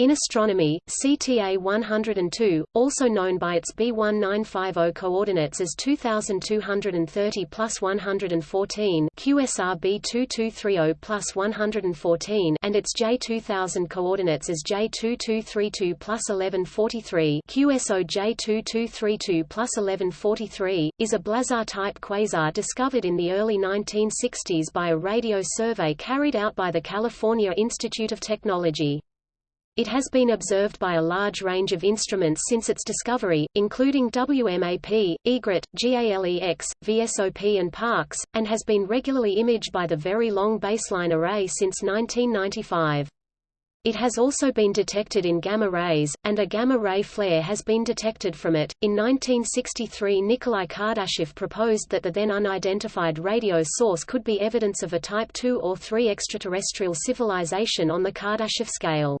In astronomy, CTA 102, also known by its B1950 coordinates as 2230 plus 114 QSR B2230 plus 114 and its J2000 coordinates as J2232 plus 1143 QSO J2232 plus 1143, is a blazar-type quasar discovered in the early 1960s by a radio survey carried out by the California Institute of Technology. It has been observed by a large range of instruments since its discovery, including WMAP, EGRET, GALEX, VSOP and Parkes, and has been regularly imaged by the Very Long Baseline Array since 1995. It has also been detected in gamma rays, and a gamma-ray flare has been detected from it. In 1963 Nikolai Kardashev proposed that the then unidentified radio source could be evidence of a Type II or III extraterrestrial civilization on the Kardashev scale.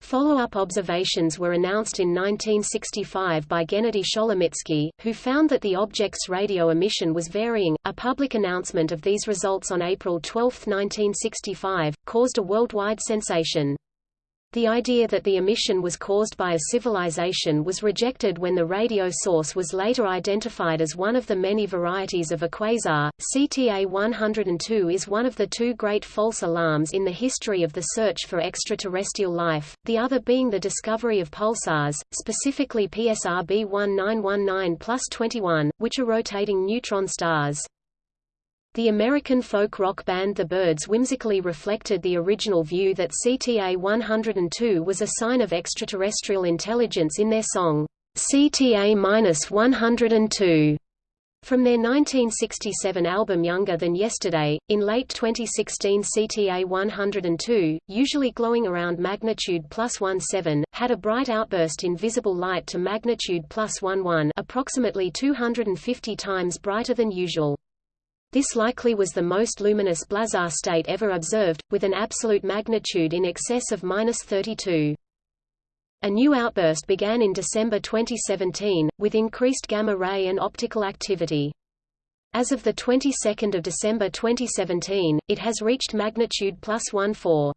Follow-up observations were announced in 1965 by Gennady Sholomitsky, who found that the object's radio emission was varying. A public announcement of these results on April 12, 1965, caused a worldwide sensation. The idea that the emission was caused by a civilization was rejected when the radio source was later identified as one of the many varieties of a quasar. CTA 102 is one of the two great false alarms in the history of the search for extraterrestrial life, the other being the discovery of pulsars, specifically PSR B1919 plus 21, which are rotating neutron stars. The American folk rock band The Byrds whimsically reflected the original view that CTA 102 was a sign of extraterrestrial intelligence in their song, CTA-102. From their 1967 album Younger Than Yesterday, in late 2016 CTA 102, usually glowing around magnitude plus 17, had a bright outburst in visible light to magnitude plus 11 approximately 250 times brighter than usual. This likely was the most luminous blazar state ever observed, with an absolute magnitude in excess of 32. A new outburst began in December 2017, with increased gamma-ray and optical activity. As of the 22nd of December 2017, it has reached magnitude plus 14.